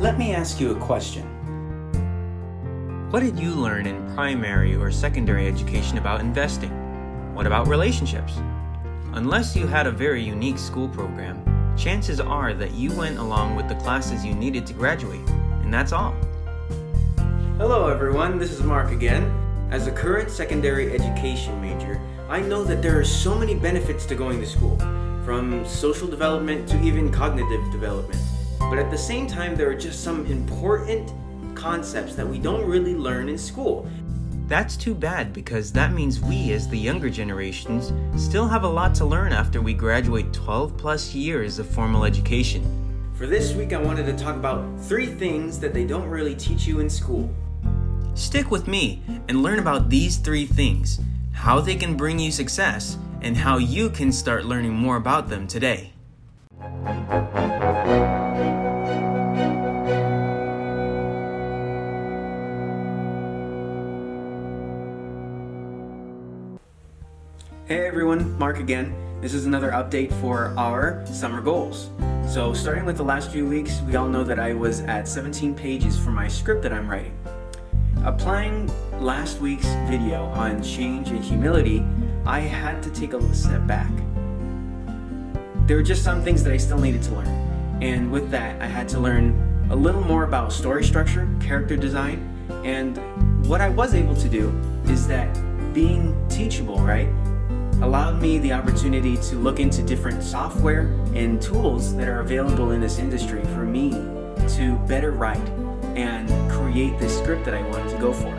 Let me ask you a question. What did you learn in primary or secondary education about investing? What about relationships? Unless you had a very unique school program, chances are that you went along with the classes you needed to graduate, and that's all. Hello everyone, this is Mark again. As a current secondary education major, I know that there are so many benefits to going to school, from social development to even cognitive development. But at the same time, there are just some important concepts that we don't really learn in school. That's too bad because that means we, as the younger generations, still have a lot to learn after we graduate 12 plus years of formal education. For this week, I wanted to talk about three things that they don't really teach you in school. Stick with me and learn about these three things, how they can bring you success, and how you can start learning more about them today. Hey everyone, Mark again. This is another update for our summer goals. So starting with the last few weeks, we all know that I was at 17 pages for my script that I'm writing. Applying last week's video on change and humility, I had to take a step back. There were just some things that I still needed to learn. And with that, I had to learn a little more about story structure, character design, and what I was able to do is that being teachable, right, allowed me the opportunity to look into different software and tools that are available in this industry for me to better write and create this script that I wanted to go for.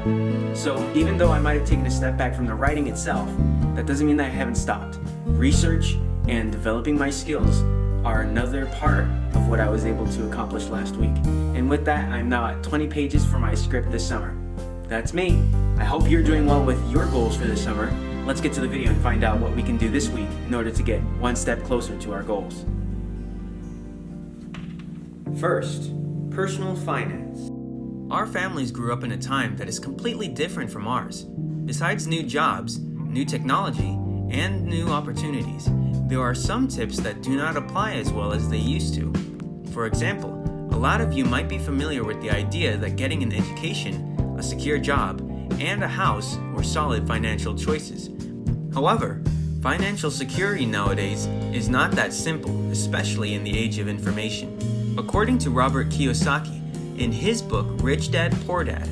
So even though I might have taken a step back from the writing itself, that doesn't mean that I haven't stopped. Research and developing my skills are another part of what I was able to accomplish last week. And with that, I'm now at 20 pages for my script this summer. That's me. I hope you're doing well with your goals for this summer Let's get to the video and find out what we can do this week in order to get one step closer to our goals. First, personal finance. Our families grew up in a time that is completely different from ours. Besides new jobs, new technology, and new opportunities, there are some tips that do not apply as well as they used to. For example, a lot of you might be familiar with the idea that getting an education, a secure job, and a house were solid financial choices. However, financial security nowadays is not that simple, especially in the age of information. According to Robert Kiyosaki, in his book Rich Dad Poor Dad,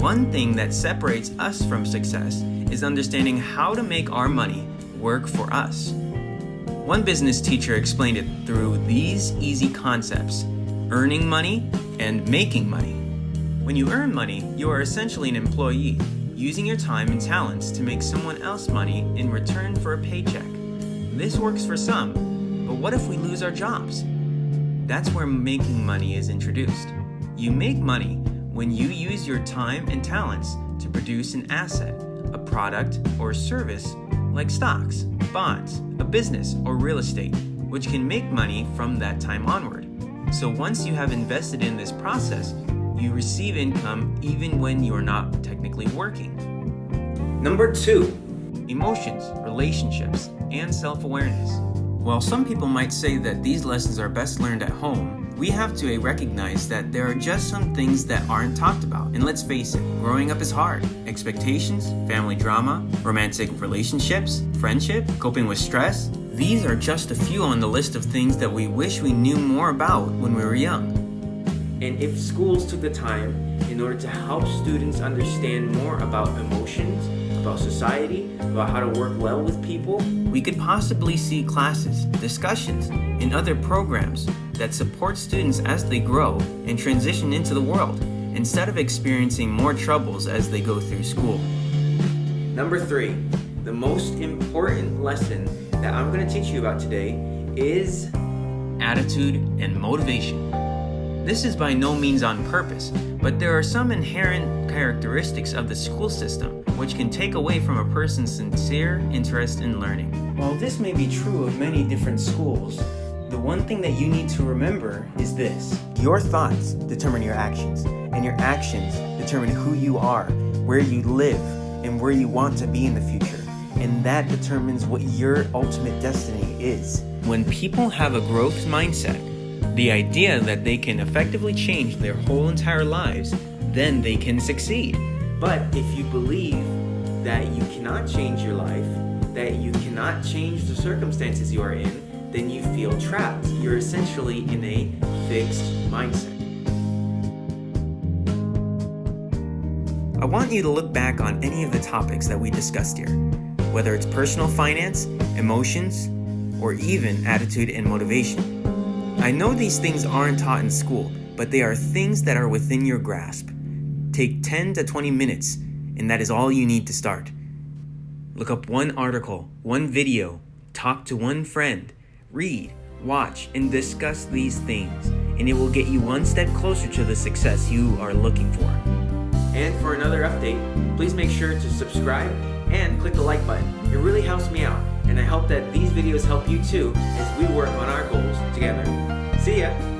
one thing that separates us from success is understanding how to make our money work for us. One business teacher explained it through these easy concepts earning money and making money. When you earn money, you are essentially an employee using your time and talents to make someone else money in return for a paycheck. This works for some, but what if we lose our jobs? That's where making money is introduced. You make money when you use your time and talents to produce an asset, a product, or a service like stocks, bonds, a business, or real estate, which can make money from that time onward. So once you have invested in this process, you receive income even when you are not technically working. Number two, emotions, relationships, and self-awareness. While some people might say that these lessons are best learned at home, we have to eh, recognize that there are just some things that aren't talked about. And let's face it, growing up is hard. Expectations, family drama, romantic relationships, friendship, coping with stress, these are just a few on the list of things that we wish we knew more about when we were young. And if schools took the time in order to help students understand more about emotions, about society, about how to work well with people, we could possibly see classes, discussions, and other programs that support students as they grow and transition into the world, instead of experiencing more troubles as they go through school. Number three, the most important lesson that I'm going to teach you about today is attitude and motivation. This is by no means on purpose, but there are some inherent characteristics of the school system which can take away from a person's sincere interest in learning. While this may be true of many different schools, the one thing that you need to remember is this. Your thoughts determine your actions, and your actions determine who you are, where you live, and where you want to be in the future. And that determines what your ultimate destiny is. When people have a growth mindset, The idea that they can effectively change their whole entire lives, then they can succeed. But if you believe that you cannot change your life, that you cannot change the circumstances you are in, then you feel trapped. You're essentially in a fixed mindset. I want you to look back on any of the topics that we discussed here, whether it's personal finance, emotions, or even attitude and motivation. I know these things aren't taught in school, but they are things that are within your grasp. Take 10 to 20 minutes, and that is all you need to start. Look up one article, one video, talk to one friend, read, watch, and discuss these things, and it will get you one step closer to the success you are looking for. And for another update, please make sure to subscribe and click the like button. It really helps me out, and I hope that these videos help you too as we work on our goals together. See ya!